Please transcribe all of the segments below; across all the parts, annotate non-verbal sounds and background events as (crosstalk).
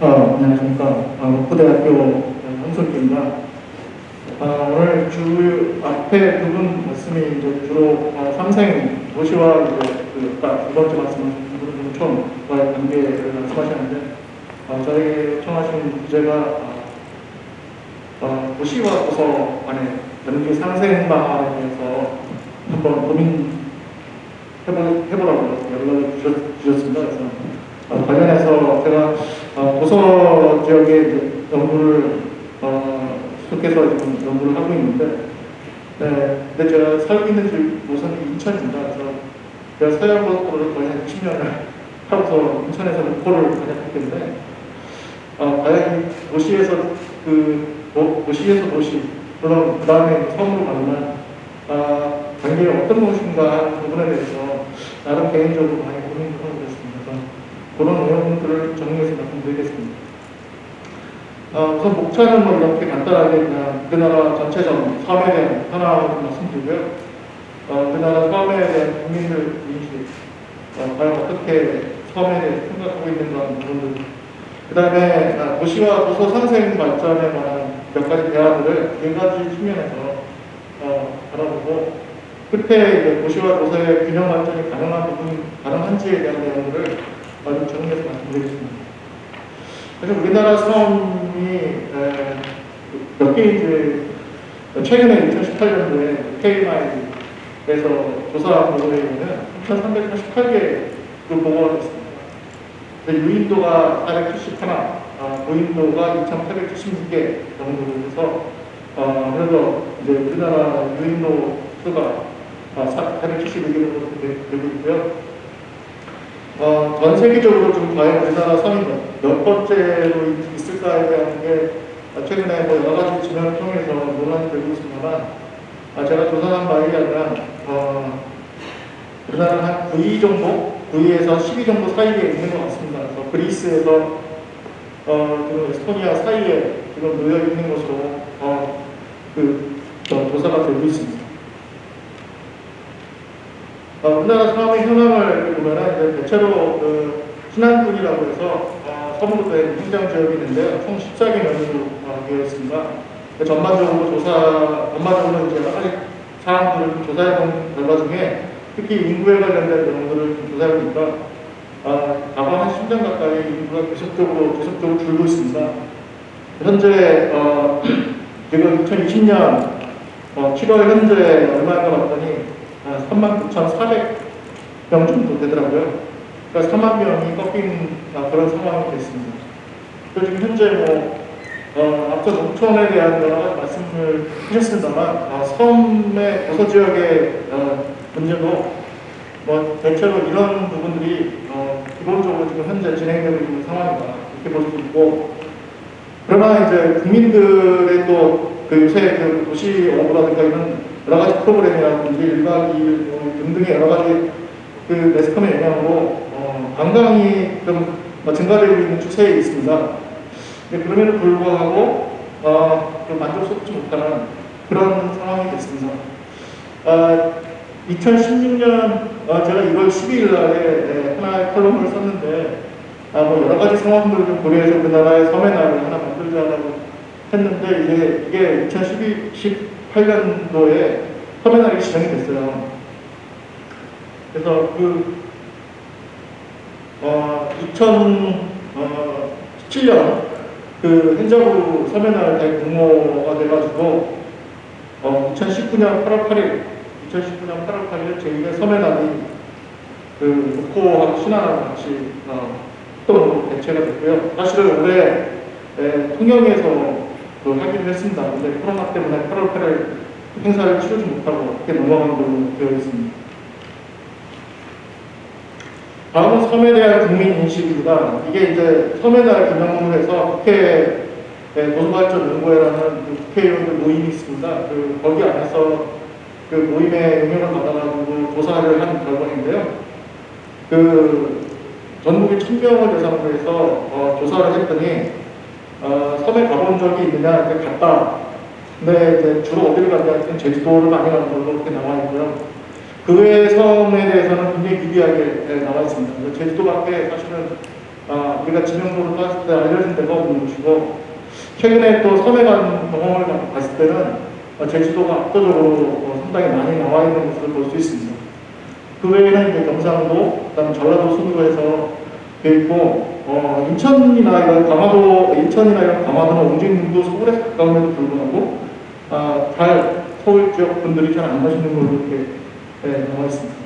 어, 안녕하십니까. 어, 고대학교 홍석기입니다. 어, 오늘 주 앞에 두 분 말씀이 이제 주로 어, 삼생 도시와 이제 그 아까 두 번째 말씀하신 부분은 처음과의 관계를 말씀하셨는데 어, 저희 청하신 주제가 어, 어, 도시와 도서 간의 연기 상생 방안에 대해서 한번 고민해보, 해보라고 연락을 주셨, 주셨 습니다. 그래서 어, 관련해서 제가 어, 도서 지역에 연구를 어, 속해서 지금 연구를 하고 있는데, 네, 근데 제가 살고 있는 집 우선 인천입니다. 그래서 제가 서양고속도로를 거의 한 20년을 (laughs) 하고서 인천에서 목포를 다녔기 어, 과연 이 도시에서 그 도, 도시에서 도시, 그럼 그 다음에 섬으로 가면 아, 관계가 어떤 것인가 하는 부분에 대해서 나름 개인적으로 많이 고민을 하고 있습니다. 그래서 그런 내용들을 정리해서 말씀드리겠습니다. 어, 우선 목차는 뭐 이렇게 간단하게 그냥 우리나라 전체적 섬에 대한 하나 말씀드리고요. 어, 우리나라 섬에 대한 국민들 인식, 어, 과연 어떻게 섬에 대해 생각하고 있는가 하는 부분들 그 다음에 아, 도시와 도서 상생 발전에 관한 몇 가지 대화들을 네 가지 측면에서 어, 알아보고 끝에 이제 도시와 도서의 균형 발전이 가능한 부분, 가능한지에 대한 내용들을 좀 정리해서 말씀드리겠습니다. 그래서 우리나라 섬이 몇 개인지 최근에 2018년도에 KMI에서 조사 보고에 있는 3,388개를 보고가 됐습니다. 유인도가 471, 아, 고인도가 2,876개 정도로 해서 어, 그래서 이제 우리나라 유인도 수가 아, 871개로 되고 있고요. 어, 전 세계적으로 좀 과연 우리나라 섬이 몇 번째로 있을까에 대한 게 최근에 뭐 여러 가지 지면을 통해서 논란이 되고 있습니다만 아, 제가 조사한 바에 의하면 어, 우리나라는 한 9위 정도, 9위에서 10위 정도 사이에 있는 것 같습니다. 그래서 그리스에서 어, 지금 에스토니아 사이에 지금 놓여 있는 것으로 어, 그 어, 조사가 되고 있습니다. 어, 우리나라 사업의 현황을 보면은 이제 대체로 그 신안군이라고 해서 어, 서부로 된 행정 지역이 있는데요. 총 14개 면으로 어, 되어 있습니다. 전반적으로 조사, 전반적으로 이제 가지 사항들을 조사해본 결과 중에 특히 인구에 관련된 내용들을 조사해 보니까 아, 과거 한 10년 가까이 인구가 계속적으로 계속적으로 줄고 있습니다. 현재 어, (clears throat) 지금 2020년 어, 7월 현재 얼마인가 봤더니 39,400명 정도 되더라고요. 그러니까 4만 명이 꺾인 아, 그런 상황이 됐습니다. 그리고 지금 현재 뭐 어, 앞서 농촌에 대한 말씀을 하셨습니다만 아, 섬의 도서 지역의 어, 문제도 뭐 대체로 이런 부분들이 어, 기본적으로 지금 현재 진행되고 있는 상황이다 이렇게 볼 수 있고 그러나 이제 국민들의 또 그 요새 그 도시 오브라든가 이런 여러 가지 프로그램이라든지 일박 2일 뭐 등등의 여러 가지 그 매스컴의 영향으로 어, 관광이 좀 증가되고 있는 추세에 있습니다. 그럼에도 불구하고 어, 좀 만족스럽지 못하는 그런 상황이 됐습니다. 어, 2016년 어, 제가 1월 12일 날에 하나의 컬럼을 썼는데 아, 뭐 여러 가지 상황들을 좀 고려해서 우리나라의 섬의 날을 하나 만들자라고 했는데 이제 이게 2018년도에 섬의 날이 지정이 됐어요. 그래서 그 어, 2017년 그 행정부 섬의 날 대공모가 돼가지고 어, 2019년 8월 8일 2019년 8월 8일 제2의 섬의 날이 그 목포하고 신안하고 같이 어, 또 대체가 됐고요. 사실은 올해 에, 통영에서 그 하기로 했습니다. 근데 코로나 때문에 8월 8일 행사를 치르지 못하고 그렇게 넘어간 걸로 되어 있습니다. 다음은 섬에 대한 국민 인식입니다. 이게 이제 섬의 날 기념으로 해서 국회 도서발전 연구회라는 그 국회의원들 모임이 있습니다. 그 거기 안에서 그 모임의 영향을 받아가지고 조사를 한 결과인데요. 그 전국의 천명을 대상으로 해서 어, 조사를 했더니 어, 섬에 가본 적이 있느냐 이렇게 갔다. 근데 이제 주로 어디를 갔냐 했더니 제주도를 많이 가는 걸로 이렇게 나와 있고요. 그 외의 섬에 대해서는 굉장히 미비하게 나와 있습니다. 제주도밖에 사실은 아, 우리가 지명도로 따졌을 때 알려진 데가 없는 곳이고 최근에 또 섬에 간 경험을 봤을 때는 어, 제주도가 압도적으로 어, 상당히 많이 나와 있는 것을 볼 수 있습니다. 그 외에는 이제 경상도, 그다음 전라도 돼 있고 어, 인천이나 이런 강화도, 인천이나 이런 강화도는 옹진군도 서울에 가까움에도 불구하고 아, 잘 서울 지역 분들이 잘 안 가시는 걸로 이렇게 네, 나와 있습니다.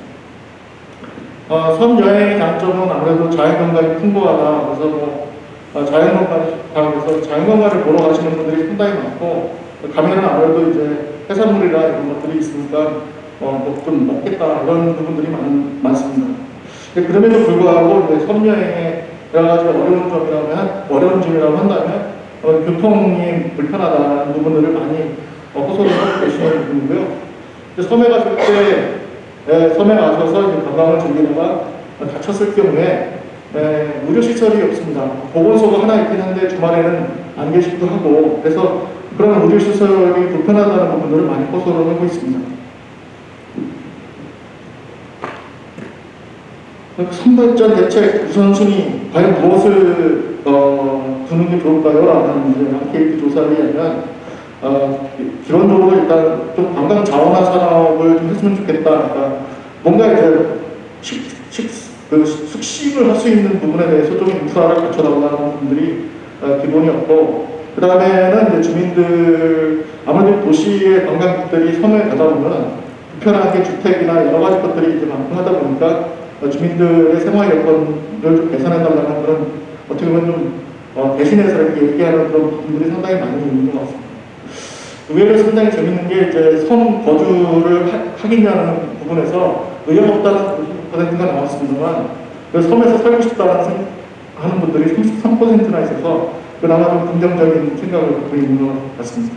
어, 섬 여행의 장점은 아무래도 자연경관이 풍부하다. 그래서 뭐 어, 자연경관에서 자연경관을 보러 가시는 분들이 상당히 많고 가면은 아무래도 이제 해산물이나 이런 것들이 있으니까 어, 뭐좀 먹겠다 이런 부분들이 많, 많습니다. 그럼에도 불구하고 여행에 여러 가지 어려운 점이라면 어려운 점이라고 한다면 어, 교통이 불편하다는 부분들을 많이 어, 호소를 하고 계시는 부분이고요. 이제 섬에 갔을 때 에, 섬에 가셔서 이제 관광을 즐기다가 다쳤을 경우에 에, 의료 시설이 없습니다. 보건소가 하나 있긴 한데 주말에는 안 계시기도 하고 그래서 그런 의료 시설이 불편하다는 부분들을 많이 호소를 하고 있습니다. 선발전 대책 우선순위 과연 무엇을 어, 두는 게 좋을까요? 라는 이제 안케이트 조사에 의하면 어, 기본적으로 일단 좀 관광 자원화 산업을 좀 했으면 좋겠다. 그러니까 뭔가 이제 식, 식, 그 숙식을 할 수 있는 부분에 대해서 좀 인프라를 갖춰달라는 분들이 어, 기본이었고 그 다음에는 주민들 아무래도 도시의 관광객들이 섬에 가다 보면 불편하게 주택이나 여러 가지 것들이 이제 많고 하다 보니까 어, 주민들의 생활 여건을 좀 개선해달라는 그런 어떻게 보면 좀 어, 대신해서 이렇게 얘기하는 그런 부분들이 상당히 많이 있는 것 같습니다. 의외로 상당히 재밌는 게 이제 섬 거주를 하, 겠냐는 부분에서 의욕 없다는 90%가 나왔습니다만 그 섬에서 살고 싶다는 생, 하는 분들이 33%나 있어서 그나마 좀 긍정적인 생각을 있는 것 같습니다.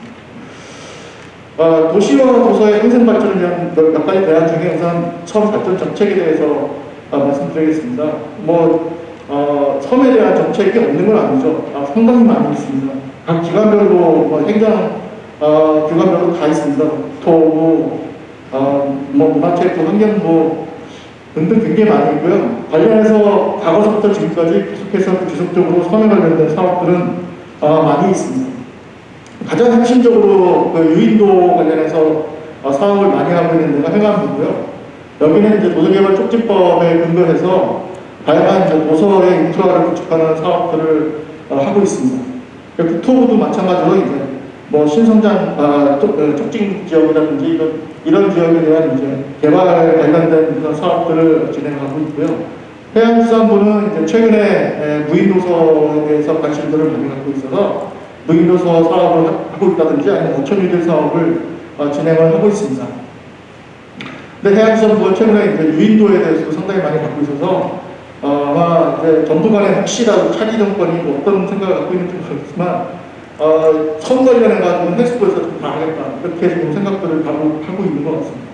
어, 도시와 도서의 행성 발전을 위한 몇 가지 대안 중에 우선 처음 발전 정책에 대해서 어, 말씀드리겠습니다. 뭐 어, 섬에 대한 정책이 없는 건 아니죠. 아, 상당히 많이 있습니다. 각 기관별로 뭐 행정 어, 기관별로 다 있습니다. 국토부, 어, 뭐 문화체육부, 환경부 등등 굉장히 많이 있고요. 관련해서 과거서부터 지금까지 계속해서 지속적으로 섬에 관련된 사업들은 어, 많이 있습니다. 가장 핵심적으로 그 유인도 관련해서 어, 사업을 많이 하고 있는 데가 행안부고요. 여기는 이제 도서개발 촉진법에 근거해서 다양한 이제 도서의 인프라를 구축하는 사업들을 어, 하고 있습니다. 국토부도 마찬가지로 이제 뭐 신성장 아, 촉진 지역이라든지 이런, 지역에 대한 이제 개발 관련된 그런 사업들을 진행하고 있고요. 해양수산부는 이제 최근에 무인도서에 대해서 관심들을 많이 갖고 있어서 무인도서 사업을 하고 있다든지 아니면 어촌유들 사업을 어, 진행을 하고 있습니다. 근데 해양수산부가 최근에 이제 유인도에 대해서 상당히 많이 갖고 있어서 어, 아마 이제 정부 간에 혹시라도 차기 정권이 뭐 어떤 생각을 갖고 있는지 모르겠지만 어, 선 관련해 가지고 헬스부에서 좀 봐야겠다 이렇게 지금 생각들을 하고, 하고 있는 것 같습니다.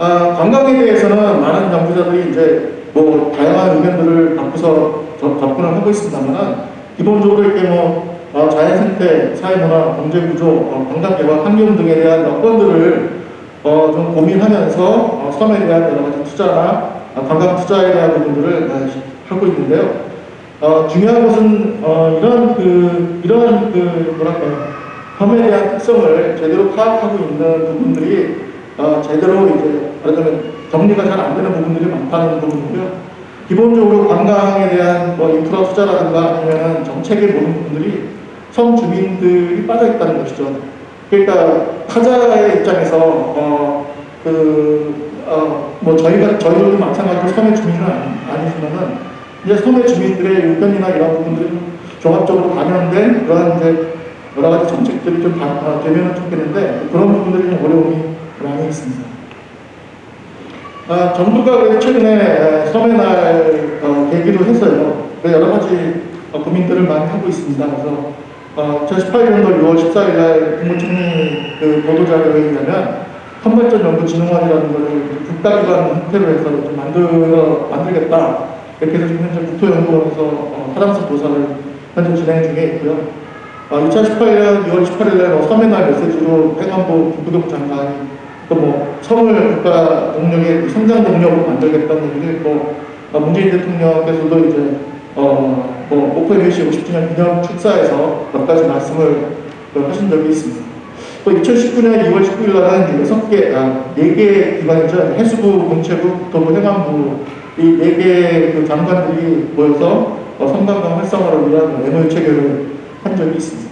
아, 관광에 대해서는 많은 연구자들이 이제 뭐 다양한 의견들을 갖고서 접근을 하고 있습니다만 기본적으로 이렇게 뭐 어, 자연생태, 사회문화, 경제구조, 어, 관광개발, 환경 등에 대한 여건들을 어, 좀 고민하면서 어, 섬에 대한 여러 가지 투자나 어, 관광 투자에 대한 부분들을 어, 하고 있는데요. 어, 중요한 것은 어, 이런 그 이런 그 뭐랄까요 섬에 대한 특성을 제대로 파악하고 있는 부분들이 어, 제대로 이제 말하자면 정리가 잘 안 되는 부분들이 많다는 부분이고요. 기본적으로 관광에 대한 뭐 인프라 투자라든가 아니면 정책에 보는 부분들이 섬 주민들이 빠져 있다는 것이죠. 그러니까 타자의 입장에서 어, 그, 어, 뭐 저희가 저희도 마찬가지로 섬의 주민은 아니, 지만은 이제 섬의 주민들의 의견이나 이런 부분들이 좀 종합적으로 반영된 그런 이제 여러 가지 정책들이 좀 바, 되면 좋겠는데 그런 부분들이 좀 어려움이 많이 있습니다. 아, 정부가 최근에 섬의 날 어, 계기로 했어요. 여러 가지 어, 고민들을 많이 하고 있습니다. 그래서 어, 2018년도 6월 14일 날 국무총리 그 보도자료에 의하면 선발전 연구진흥원이라는 것을 국가기관 형태로 해서 좀 만들어, 만들겠다. 이렇게 해서 지금 현재 국토연구원에서 어, 사람수 조사를 현재 진행 중에 있고요. 어, 2018년 6월 18일 날뭐 섬의 날 메시지로 행안부 김부겸 장관이 또뭐 섬을 국가 동력의 성장 동력으로 만들겠다는 얘기를 했고 어, 문재인 대통령께서도 이제 어, 뭐 목포 MBC 50주년 기념 축사에서 몇 가지 말씀을 그 하신 적이 있습니다. 또 2019년 2월 19일 날은 여섯 개, 아, 네개 기관이죠. 해수부, 문체부, 도부, 행안부 이네개그 장관들이 모여서 어, 성관광 활성화를 위한 MOU 체결을 한 적이 있습니다.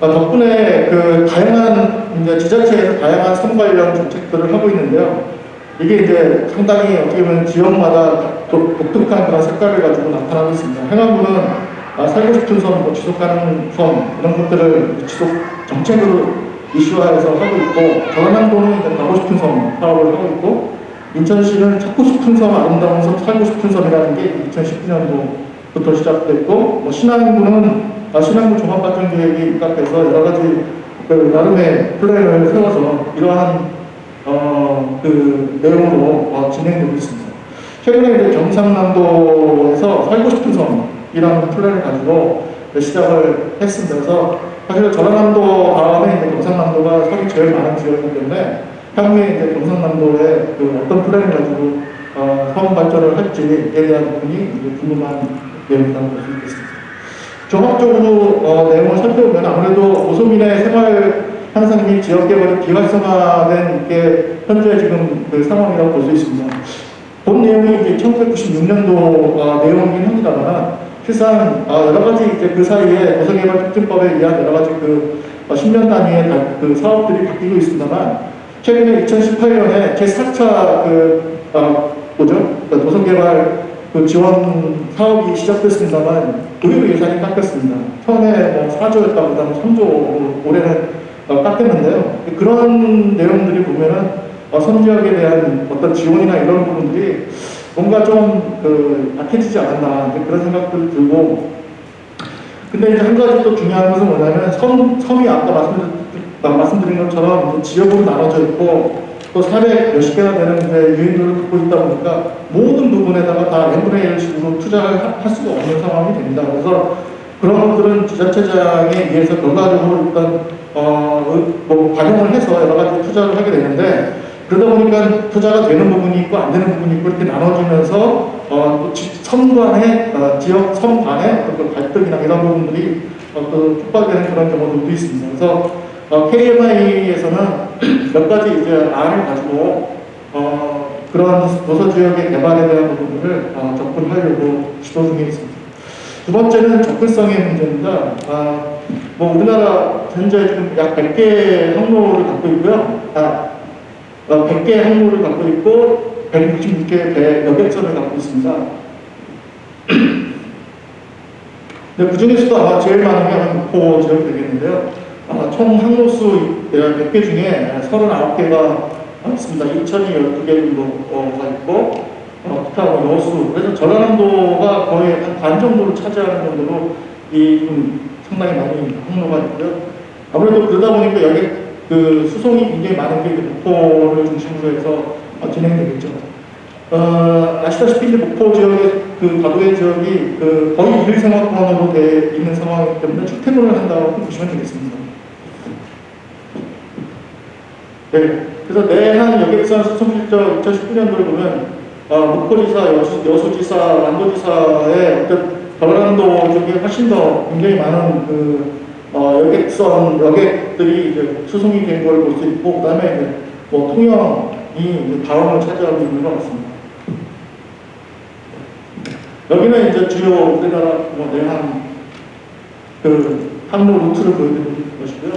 어, 덕분에 그 다양한 이제 지자체에서 다양한 섬 관련 정책들을 하고 있는데요. 이게 이제 상당히 어떻게 보면 지역마다 독- 독특한 그런 색깔을 가지고 나타나고 있습니다. 행안부는 아, 살고 싶은 섬, 뭐 지속 가능 섬 이런 것들을 지속 정책으로 이슈화해서 하고 있고 전라남도는 이제 가고 싶은 섬 사업을 하고 있고 인천시는 찾고 싶은 섬, 아름다운 섬, 살고 싶은 섬이라는 게 2019년도부터 시작됐고 뭐 신안군은 아, 신안군 종합발전계획에 입각해서 여러 가지 그 나름의 플랜을 세워서 이러한 어, 그 내용으로 어, 진행되고 있습니다. 최근에 이제 경상남도에서 살고 싶은 섬이라는 플랜을 가지고 시작을 했습니다. 그래서 사실 전라남도 다음에 이제 경상남도가 섬이 제일 많은 지역이기 때문에 향후에 이제 경상남도에 그 어떤 플랜을 가지고 어, 섬 발전을 할지에 대한 부분이 이제 궁금한 내용이라고 볼 수 있겠습니다. 종합적으로 어, 내용을 살펴보면 아무래도 오소민의 생활 향상 및 지역 개발이 비활성화된 게 현재 지금 그 상황이라고 볼 수 있습니다. 본 내용이 이제 1996년도 어, 내용이긴 합니다만 실상 어, 여러 가지 이제 그 사이에 도서개발특진법에 의한 여러 가지 그 어, 10년 단위의 다- 그 사업들이 바뀌고 있습니다만 최근에 2018년에 제4차 그 어, 뭐죠? 그 도서개발 그 지원 사업이 시작됐습니다만 의료 예산이 깎였습니다. 처음에 뭐 4조였다가 그다음에 3조 올해는 어, 깎였는데요. 그런 내용들이 보면은 어, 선지역에 대한 어떤 지원이나 이런 부분들이 뭔가 좀 그 약해지지 않았나 그런 생각들 들고 근데 이제 한 가지 또 중요한 것은 뭐냐면 섬, 섬이 아까 말씀드린, 아, 말씀드린 것처럼 지역으로 나눠져 있고 또 사례 몇십 개나 되는 유인도를 갖고 있다 보니까 모든 부분에다가 다 n분의 1 식으로 투자를 하- 할 수가 없는 상황이 됩니다. 그래서 그런 것들은 지자체장에 의해서 결과적으로 일단 어, 의- 뭐 반영을 해서 여러 가지 투자를 하게 되는데 그러다 보니까 투자가 되는 부분이 있고 안 되는 부분이 있고 이렇게 나눠지면서 어, 지- 섬 간의 어, 지역 섬 간의 어떤 그 갈등이나 이런 부분들이 어, 또 촉발되는 그런 경우도 있습니다. 그래서 어, KMI에서는 (clears throat) 몇 가지 이제 안을 가지고 어, 그런 도서 지역의 개발에 대한 부분들을 어, 접근하려고 시도 중에 있습니다. 두 번째는 접근성의 문제입니다. 아, 뭐 우리나라 현재 지금 약 100개 항로를 갖고 있고요. 아, 어, 100개 항로를 갖고 있고 166개 배 여객선을 갖고 있습니다. (clears throat) 근데 그 중에서도 아마 제일 많은 게 목포 지역이 되겠는데요. 아마 총 항로수 100개 중에 39개가 있습니다. 인천이 12개 정도가 있고 뭐 여수 그래서 전라남도가 거의 한 반 정도를 차지하는 정도로 이좀 상당히 많이 항로가 있고요. 아무래도 그러다 보니까 여기 그 수송이 굉장히 많은 게 목포를 중심으로 해서 어, 진행되겠죠. 어, 아시다시피 이제 목포 지역의 그 가도의 지역이 그 거의 일생활권으로 돼 있는 상황이기 때문에 출퇴근을 한다고 보시면 되겠습니다. 네, 그래서 내한 여객선 수송 실적 2019년도를 보면 어, 목포지사, 여수, 여수지사, 남도지사의 어떤 전라남도 쪽에 훨씬 더 굉장히 많은 그 어, 여객선 여객들이 이제 수송이 된 걸 볼 수 있고 그 다음에 이제 뭐 통영이 다음을 차지하고 있는 것 같습니다. 여기는 이제 주요 우리나라 뭐 내한 그 항로 루트를 보여드리는 것이고요.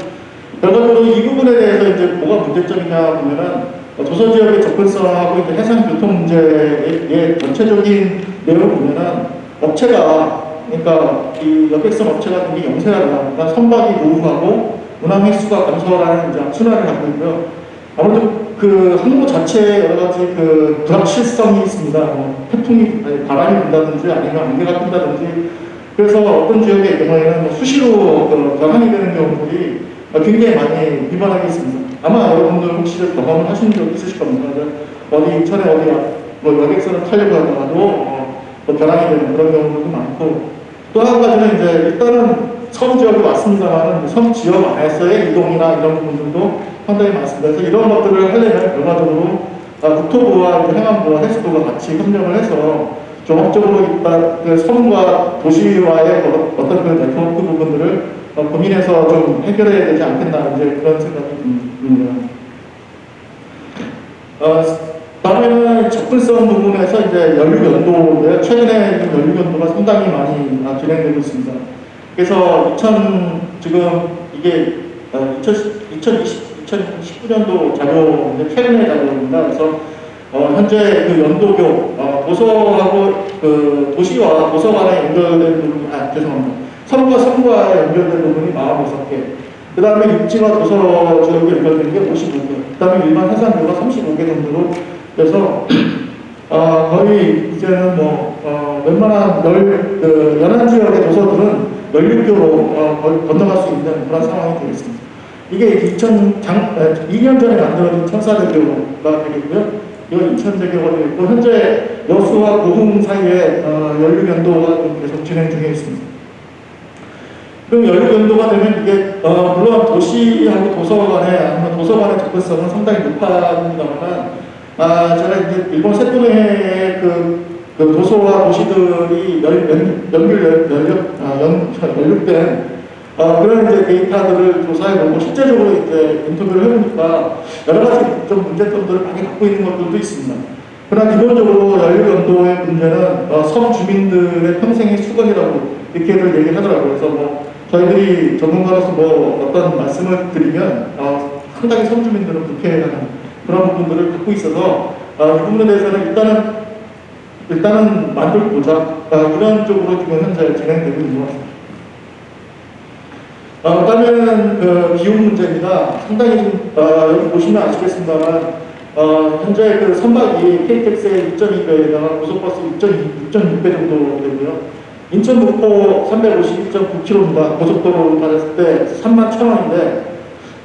결과적으로 이 부분에 대해서 이제 뭐가 문제점이냐 보면은 어, 도서 지역의 접근성하고 해상 교통 문제의 전체적인 내용을 보면은 업체가 그러니까 이 여객선 업체가 굉장히 영세하다. 그러니까 선박이 노후하고 운항 횟수가 감소하는 이제 악순환을 갖고 있고요. 아무래도 그 항로 자체에 여러 가지 그 불확실성이 있습니다. 뭐 태풍이 바람이 분다든지 아니면 안개가 낀다든지 그래서 어떤 지역의 경우에는 뭐 수시로 그 변환이 되는 경우들이 굉장히 많이 비반하게 있습니다. 아마 여러분들 혹시 경험을 하신 적 있으실 겁니다. 어디 인천에 어디 뭐 여객선을 타려고 하다가도 어, 뭐 변환이 되는 그런 경우들도 많고 또 한 가지는 이제 일단은 섬 지역에 왔습니다만 섬 지역 안에서의 이동이나 이런 부분들도 상당히 많습니다. 그래서 이런 것들을 하려면 결과적으로 아, 국토부와 행안부와 해수부가 같이 협력을 해서 종합적으로 일단 그 섬과 도시와의 어- 어떤 그 네트워크 부분들을 어, 고민해서 좀 해결해야 되지 않겠나 이제 그런 생각이 듭니다. 어, 다음에는 접근성 부분에서 이제 연료 연도인데요. 최근에 연료 연도가 상당히 많이 아, 진행되고 있습니다. 그래서 2000 지금 이게 어, 2010, 2020, 2019년도 자료인데 최근의 자료입니다. 그래서 어, 현재 그 연도교 어, 도서하고 그 도시와 도서관에 연결된 부분 아 죄송합니다. 섬과 섬과 연결된 부분이 46개. 그 다음에 육지와 도서 지역에 연결된 게 55개. 그 다음에 일반 해상도가 35개 정도로 그래서 (clears throat) 어, 거의 이제는 뭐 어, 웬만한 열, 그 연안 지역의 도서들은 연륙교로 어, 거의 건너갈 수 있는 그런 상황이 되겠습니다. 이게 2000, 장, 에, 2년 전에 만들어진 천사대교가 되겠고요. 이건 2000대교가 되겠고 현재 여수와 고흥 사이에 어, 연륙 연도가 좀 계속 진행 중에 있습니다. 그럼 연립 연도가 되면 이게 어, 물론 도시하고 도서관에 아니면 도서관의 접근성은 상당히 높아집니다만 아 제가 이제 일본 세토네의 그, 그 도서와 도시들이 연, 연, 연결 연력 아, 연, 연결된 어, 그런 이제 데이터들을 조사해보고 실제적으로 이제 인터뷰를 해보니까 여러 가지 좀 문제점들을 많이 갖고 있는 것들도 있습니다. 그러나 기본적으로 연료 연도의 문제는 어, 섬 주민들의 평생의 수건이라고 이렇게들 얘기하더라고요. 그래서 뭐 저희들이 전문가로서 뭐 어떤 말씀을 드리면 어, 상당히 섬 주민들은 불쾌해하는 그런 부분들을 갖고 있어서 어, 이 부분에 대해서는 일단은 일단은 만들고자 어, 이런 쪽으로 지금 현재 진행되고 있는 것 같습니다. 어, 그다음에는 그 비용 문제입니다. 상당히 좀, 어, 여기 보시면 아시겠습니다만 어, 현재 그 선박이 KTX의 6.2배에다가 고속버스 6.2, 6.6배 정도 되고요. 인천 목포 351.9km입니다. 고속도로 따졌을 때 3만 1,000원인데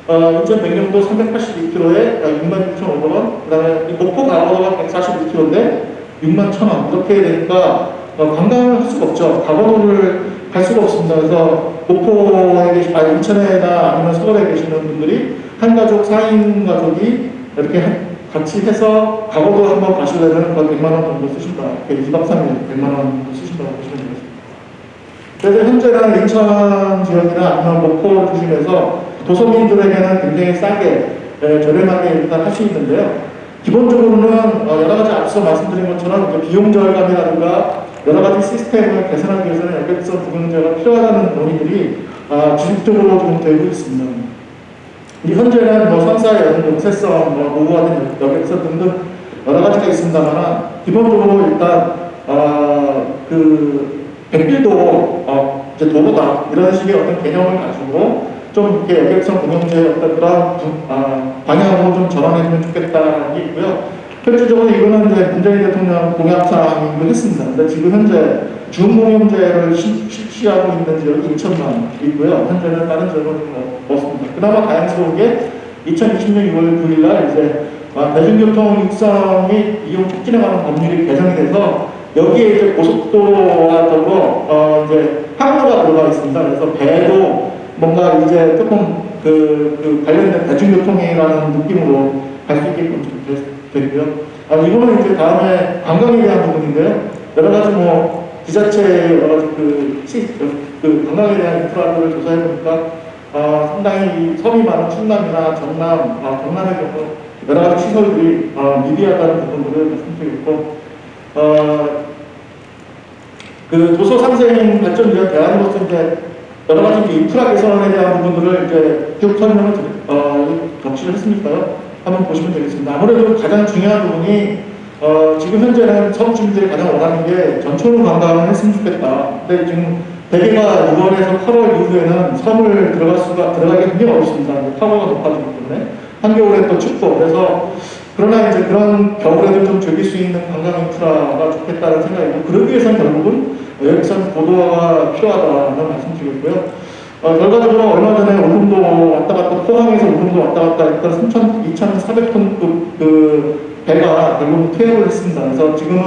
어, 인천 백령도 382km에 66,500원 그 다음에 목포 가로가 141km인데 6만 1,000원 이렇게 되니까 어, 관광을 할 수가 없죠. 가로를 갈 수가 없습니다. 그래서 목포에 계시, 아, 인천에나 아니면 서울에 계시는 분들이 한 가족, 4인 가족이 이렇게 한- 같이 해서 가고도 한번 가시려면 거의 100만 원 정도 쓰신다. 이렇게 2박 3일 100만 원 정도 쓰신다고 보시면 되겠습니다. 그래서 현재는 인천 지역이나 아니면 목포 중심에서 도서민들에게는 굉장히 싸게 에, 저렴하게 일단 할 수 있는데요. 기본적으로는 어, 여러 가지 앞서 말씀드린 것처럼 비용 절감이라든가 여러 가지 시스템을 개선하기 위해서는 연결성 부경제가 필요하다는 논의들이 아, 지속적으로 좀 되고 있습니다. 이 현재는 뭐 선사의 용세성, 뭐 노후화된 여객선 등등 여러 가지가 있습니다만 기본적으로 일단 어, 그 백길도 어, 이제 도보다 이런 식의 어떤 개념을 가지고 좀 이렇게 여객선 운영제의 어떤 그런 부- 아, 방향으로 좀 전환해주면 좋겠다는 게 있고요. 실질적으로 이거는 이제 문재인 대통령 공약사항이기도 했습니다. 근데 지금 현재 중공영제를 시- 실시하고 있는 지역이 2천만 있고요. 현재는 다른 지역은 뭐 없습니다. 그나마 다행스러운 게 2020년 6월 9일 날 이제 아, 대중교통 육성이 이용 촉진해가는 법률이 개정이 돼서 여기에 이제 고속도로와 더불어 어 이제 항로가 들어가 있습니다. 그래서 배도 뭔가 이제 조금 그, 그 관련된 대중교통이라는 느낌으로 갈 수 있게끔 됐고요. 아, 이거는 이제 다음에 관광에 대한 부분인데요. 여러 가지 뭐 지자체 여러 가지 그, 시, 그 관광에 대한 인프라를 조사해 보니까 아, 상당히 섬이 많은 충남이나 전남, 아, 경남의 경우 여러 가지 시설들이 아, 미비하다는 부분들을 말씀드리고 어, 그 도서 상생 발전 위한 대안으로서 이제 여러 가지 인프라 개선에 대한 부분들을 이제 쭉 설명을 드리, 어, 적시를 했으니까요. 한번 보시면 되겠습니다. 아무래도 가장 중요한 부분이 어, 지금 현재는 서울 주민들이 가장 원하는 게 전초로 관광을 했으면 좋겠다. 근데 지금 대개가 6월에서 8월 이후에는 섬을 들어갈 수가 들어가기 굉장히 어렵습니다. 파고가 높아지기 때문에 한겨울에 또 춥고 그래서 그러나 이제 그런 겨울에도 좀 즐길 수 있는 관광 인프라가 좋겠다는 생각이고 그러기 위해서는 결국은 여기선 고도화가 필요하다는 말씀드리고요. 어, 결과적으로 얼마 전에 울릉도 왔다 갔다 포항에서 울릉도 왔다 갔다 했던 3천, 2,400톤급 그 배가 결국 퇴역을 했습니다. 그래서 지금은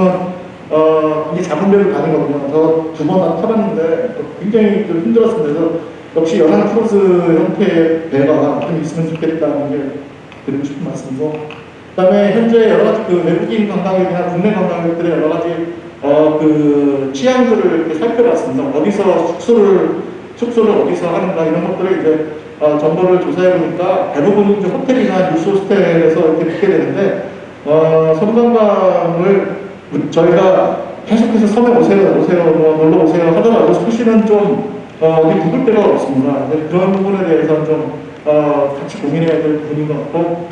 어, 이게 작은 배를 가는 거거든요. 저 두 번 다 타봤는데 굉장히 좀 힘들었습니다. 그래서 역시 연안 크루즈 형태의 배가 좀 있으면 좋겠다는 게 드리고 싶은 말씀이고 그 다음에 현재 여러 가지 그 외국인 관광객이나 국내 관광객들의 여러 가지 어 그 취향들을 이렇게 살펴봤습니다. 어디서 숙소를 숙소를 어디서 하는가 이런 것들을 이제 어, 정보를 조사해 보니까 대부분 이제 호텔이나 뉴스 호스텔에서 이렇게 묵게 되는데 어, 섬관광을 저희가 계속해서 섬에 오세요, 오세요, 뭐 놀러 오세요 하더라도 수시는 좀 어, 어디 묵을 데가 없습니다. 그런 부분에 대해서 좀 어, 같이 고민해야 될 부분인 것 같고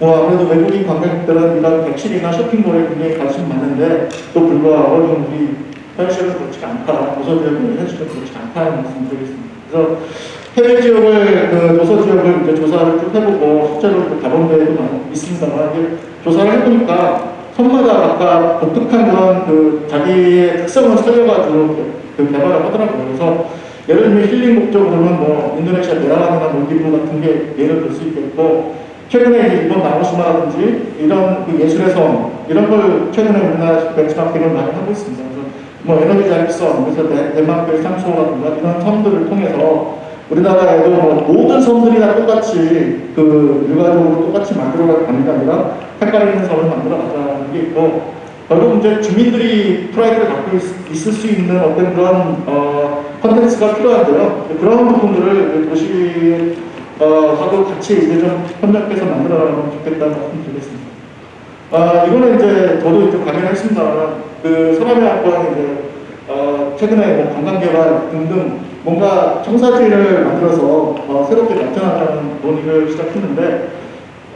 뭐 아무래도 외국인 관광객들은 이런 객실이나 쇼핑몰에 굉장히 관심 많은데 또 불구하고 좀 우리 현실은 그렇지 않다. 도서 지역의 현실은 그렇지 않다는 말씀 드리겠습니다. 그래서 해외 지역을 그 도서 지역을 이제 조사를 쭉 해보고 실제로 그 가본 데도 많- 있습니다만 조사를 해보니까 섬마다 각각 독특한 그런 그 자기의 특성을 살려가지고 그- 그 개발을 하더라고요. 그래서 예를 들면 힐링 목적으로는 뭐 인도네시아 메라란이나 몰디브 같은 게 예를 들 수 있겠고 최근에 이제 일본 나고시마라든지 이런 그 예술의 섬 이런 걸 최근에 우리나라 벤치마킹을 많이 하고 있습니다. 뭐 에너지 자립섬 그래서 데- 덴마크의 삼소라든가 이런 섬들을 통해서 우리나라에도 뭐 모든 섬들이 다 똑같이 그 일괄적으로 똑같이 만들어 가는 게 아니라 색깔 있는 섬을 만들어 가자는 게 있고 결국 이제 주민들이 프라이드를 갖고 있, 있을 수 있는 어떤 그런 어, 컨텐츠가 필요한데요. 그런 부분들을 도시 어, 하고 같이 이제 좀 협력해서 만들어가면 좋겠다는 말씀 드리겠습니다. 아, 이거는 이제 저도 이제 관련했습니다만 그 서남의 학과는 이제 어, 최근에 뭐 관광개발 등등 뭔가 청사지를 만들어서 어, 새롭게 발전하자는 논의를 시작했는데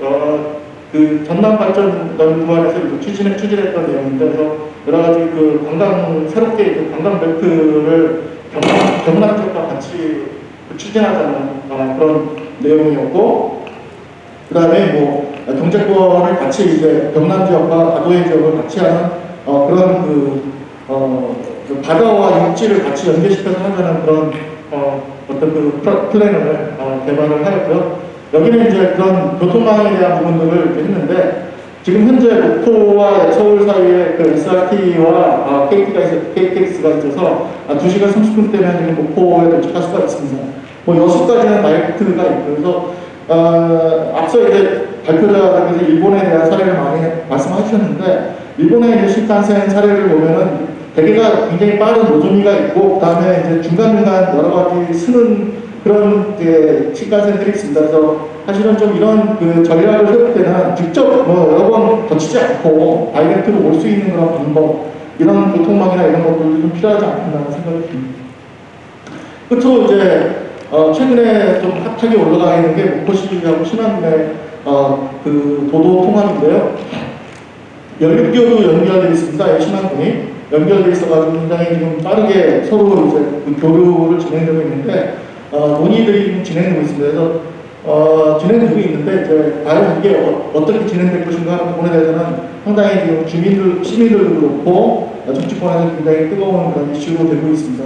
어, 그 전남 발전 연구원에서 이제 추진해 추진했던 내용인데 그래서 여러 가지 그 관광 새롭게 그 관광 벨트를 경남 경남 쪽과 같이 그 추진하자는 어, 그런 내용이었고 그 다음에 뭐 경제권을 같이 이제 경남 지역과 가도의 지역을 같이 하는 어, 그런 그, 어, 그 바다와 육지를 같이 연계시켜서 하자는 그런 어, 어떤 그 플- 플랜을 어, 개발을 하였고요. 여기는 이제 그런 교통망에 대한 부분들을 했는데 지금 현재 목포와 서울 사이에 그 SRT와 아, KT가 있어, KTX가 있어서 아, 2시간 30분 때면 목포에 도착할 수가 있습니다. 뭐 여수까지는 나이트가 있고 그래서 어, 앞서 이제 발표자께서 일본에 대한 사례를 많이 말씀하셨는데 일본의 이제 신칸센 사례를 보면은 대개가 굉장히 빠른 노조미가 있고 그다음에 이제 중간중간 여러 가지 쓰는 그런 이제 신칸센들이 있습니다. 그래서 사실은 좀 이런 그 전략을 세울 때는 직접 뭐 여러 번 거치지 않고 다이렉트로 올 수 있는 그런 방법 이런 교통망이나 이런 것들도 좀 필요하지 않겠나 생각이 듭니다. 끝으로 이제 어, 최근에 좀 핫하게 올라가 있는 게 목포시하고 신안군의 어, 그 도도 통합인데요. 연립교도 연결되어 있습니다. 이 신안군이 연결되어 있어가지고 굉장히 지금 빠르게 서로 이제 그 교류를 진행되고 있는데 어, 논의들이 진행되고 있습니다. 그래서 어, 진행되고 있는데 이제 과연 이게 어, 어떻게 진행될 것인가 하는 부분에 대해서는 상당히 지금 주민들, 시민들도 그렇고 어, 정치권에서 굉장히 뜨거운 그런 이슈로 되고 있습니다.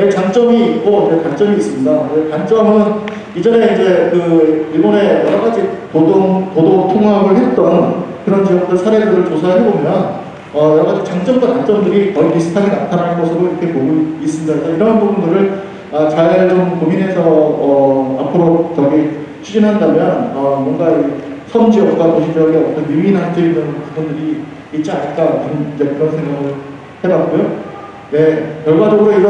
네, 장점이 있고 이제 단점이 있습니다. 네, 단점은 이전에 이제 그 일본의 여러 가지 도동 도도 통합을 했던 그런 지역들 사례들을 조사해 보면 어, 여러 가지 장점과 단점들이 거의 비슷하게 나타날 것으로 이렇게 보고 있습니다. 이런 부분들을 아, 잘좀 고민해서 어, 앞으로 저기 추진한다면 어, 뭔가 이섬 지역과 도시 지역의 어떤 유인할 수 있는 부분들이 있지 않을까 이제 그런 생각을 해봤고요. 네, 결과적으로 이런